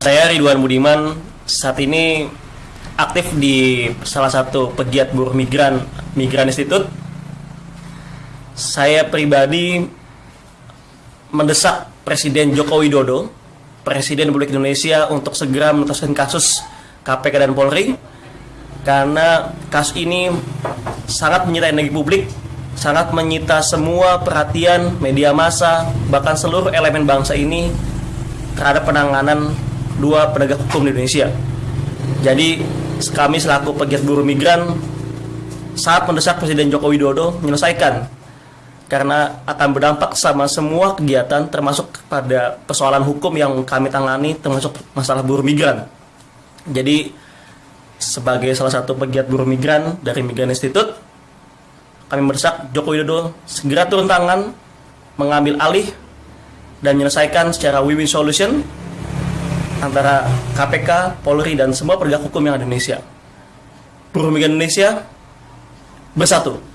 Saya Ridwan Budiman saat ini aktif di salah satu pegiat buruh migran Migran Institute. Saya pribadi mendesak Presiden Joko Widodo, Presiden Republik Indonesia untuk segera menuntaskan kasus KPK dan Polri karena kasus ini sangat menyita energi publik, sangat menyita semua perhatian media massa, bahkan seluruh elemen bangsa ini terhadap penanganan dua penegak hukum di Indonesia. Jadi kami selaku pegiat buruh migran saat mendesak Presiden Joko Widodo menyelesaikan karena akan berdampak sama semua kegiatan termasuk pada persoalan hukum yang kami tangani termasuk masalah buruh migran. Jadi sebagai salah satu pegiat buruh migran dari Migran Institute kami mendesak Joko Widodo segera turun tangan mengambil alih dan menyelesaikan secara win-win solution antara KPK, Polri, dan semua penegak hukum yang ada di Indonesia. Buruh migran Indonesia bersatu.